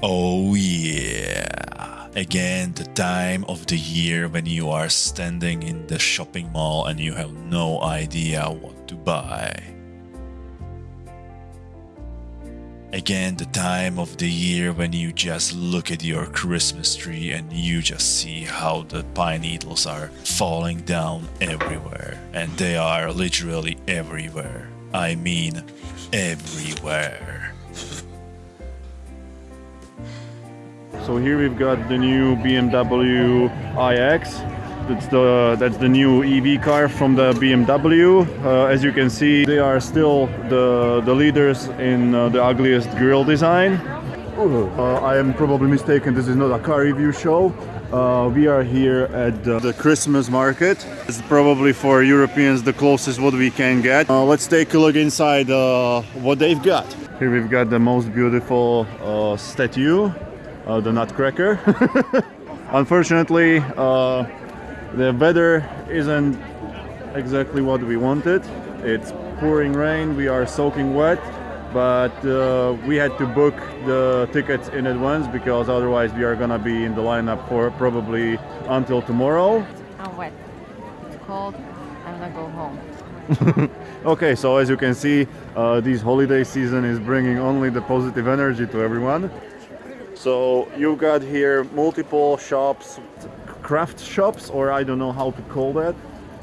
Oh yeah. Again, the time of the year when you are standing in the shopping mall and you have no idea what to buy. Again, the time of the year when you just look at your Christmas tree and you just see how the pine needles are falling down everywhere. And they are literally everywhere. I mean, everywhere. So here we've got the new BMW iX. That's the that's the new EV car from the BMW. Uh, as you can see, they are still the the leaders in uh, the ugliest grill design. Uh, I am probably mistaken. This is not a car review show. Uh, we are here at the, the, Christmas market. It's probably for Europeans the closest what we can get. Uh, let's take a look inside uh, what they've got. Here we've got the most beautiful uh, statue, uh, the Nutcracker. Unfortunately, uh, the weather isn't exactly what we wanted. It's pouring rain, we are soaking wet, but uh, we had to book the tickets in advance because otherwise we are gonna be in the lineup for probably until tomorrow. I'm wet. It's cold. I'm gonna go home. okay, so as you can see, uh, this holiday season is bringing only the positive energy to everyone. So you've got here multiple shops, craft shops, or I don't know how to call that.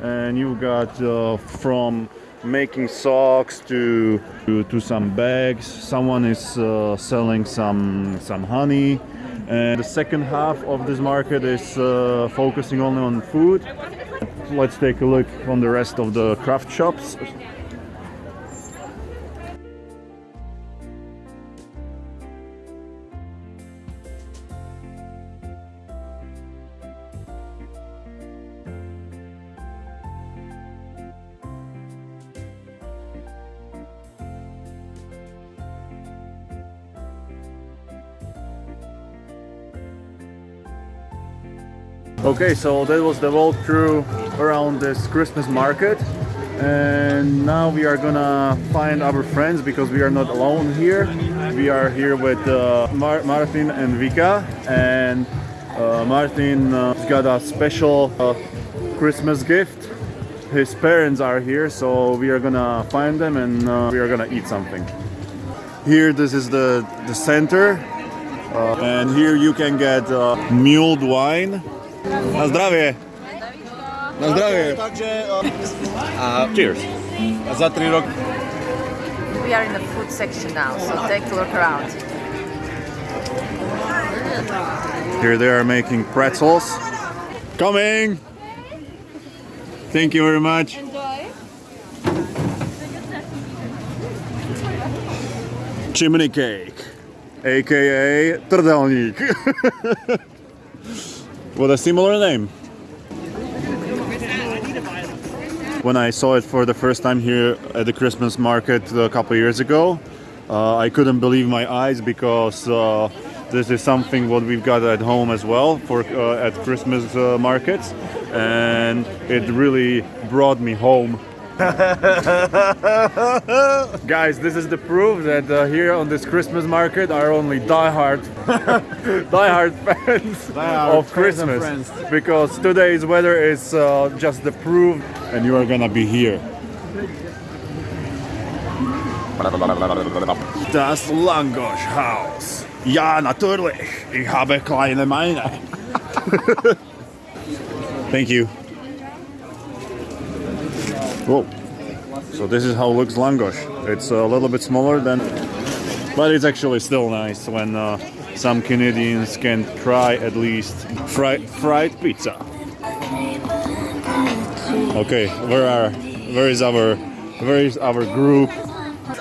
And you've got uh, from making socks to, to, to some bags. Someone is uh, selling some some honey. And the second half of this market is uh, focusing only on food. Let's take a look on the rest of the craft shops. Okay, so that was the walkthrough around this Christmas market and now we are gonna find our friends because we are not alone here. We are here with uh, Mar Martin and Vika and uh, Martin uh, got a special uh, Christmas gift. His parents are here so we are gonna find them and uh, we are gonna eat something. Here this is the, the center uh, and here you can get mulled wine Na zdravie. Na zdravie. Takže... Eh, a cheers. A za tri roky. We are in the food section now, so take a look around. Here they are making pretzels. Coming! Thank you very much. Enjoy. Chimney cake, aka trdelník. with a similar name. When I saw it for the first time here at the Christmas market a couple years ago, uh, I couldn't believe my eyes because uh, this is something what we've got at home as well for uh, at Christmas uh, markets, and it really brought me home Guys, this is the proof that uh, here on this Christmas market are only die-hard, die-hard fans die of Christmas. Because today's weather is uh, just the proof and you are gonna be here. Das Langosch Haus. Ja, natürlich. Ich habe kleine Meine. Thank you. Whoa. So this is how it looks Langosh. It's a little bit smaller than, but it's actually still nice when uh, some Canadians can try at least fried fried pizza. Okay, where are where is our where is our group?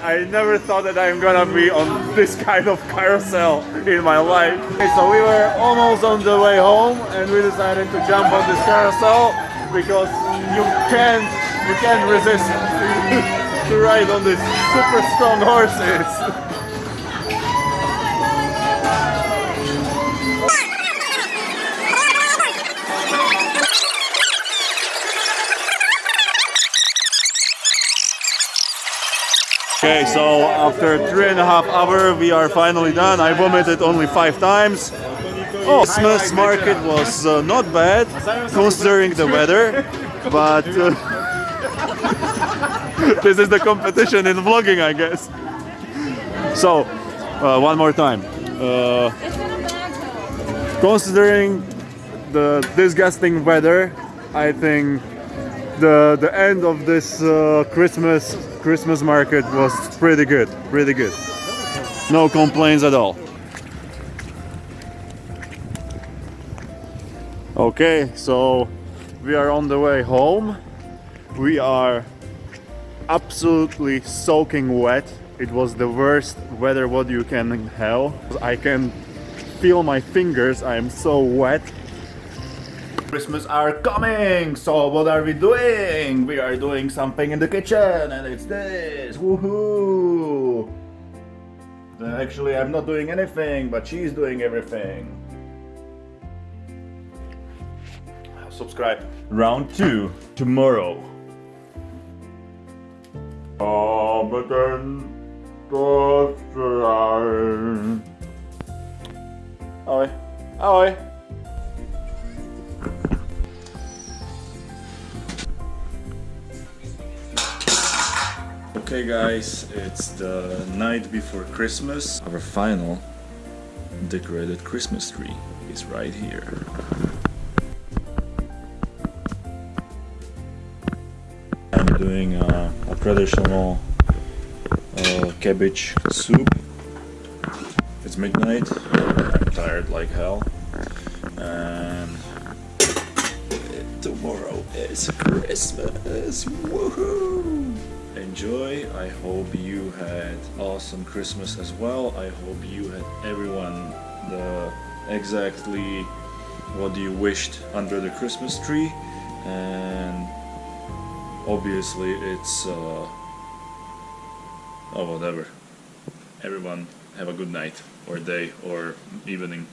I never thought that I'm gonna be on this kind of carousel in my life. Okay, so we were almost on the way home and we decided to jump on this carousel because you can't you can't resist to ride on these super strong horses. Okay, so after three and a half hour, we are finally done. I vomited only five times. Oh, Christmas market was uh, not bad considering the weather, but uh, this is the competition in vlogging, I guess. So, uh, one more time. Uh, considering the disgusting weather, I think the the end of this uh, Christmas Christmas market was pretty good, pretty good. No complaints at all. Okay, so we are on the way home. We are absolutely soaking wet. It was the worst weather what you can have. I can feel my fingers. I am so wet. Christmas are coming! So what are we doing? We are doing something in the kitchen and it's this! Woohoo! Uh, Actually, I'm not doing anything, but she's doing everything. Subscribe. Round 2 tomorrow. Ahoj. Ahoj. Okay, guys, it's the night before Christmas. Our final decorated Christmas tree is right here. Doing uh, a traditional uh, cabbage soup. It's midnight. I'm tired like hell. And tomorrow is Christmas. Woohoo! Enjoy. I hope you had awesome Christmas as well. I hope you had everyone the exactly what you wished under the Christmas tree and obviously it's uh oh whatever. Everyone have a good night or day or evening